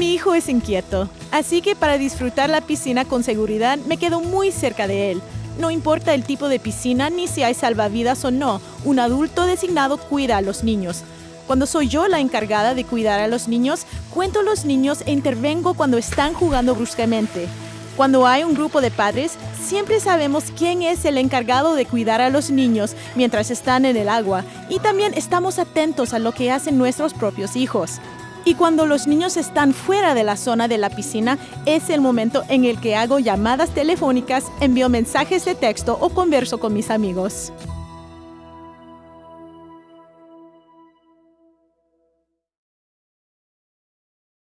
mi hijo es inquieto, así que para disfrutar la piscina con seguridad me quedo muy cerca de él. No importa el tipo de piscina ni si hay salvavidas o no, un adulto designado cuida a los niños. Cuando soy yo la encargada de cuidar a los niños, cuento a los niños e intervengo cuando están jugando bruscamente. Cuando hay un grupo de padres, siempre sabemos quién es el encargado de cuidar a los niños mientras están en el agua y también estamos atentos a lo que hacen nuestros propios hijos. Y cuando los niños están fuera de la zona de la piscina, es el momento en el que hago llamadas telefónicas, envío mensajes de texto o converso con mis amigos.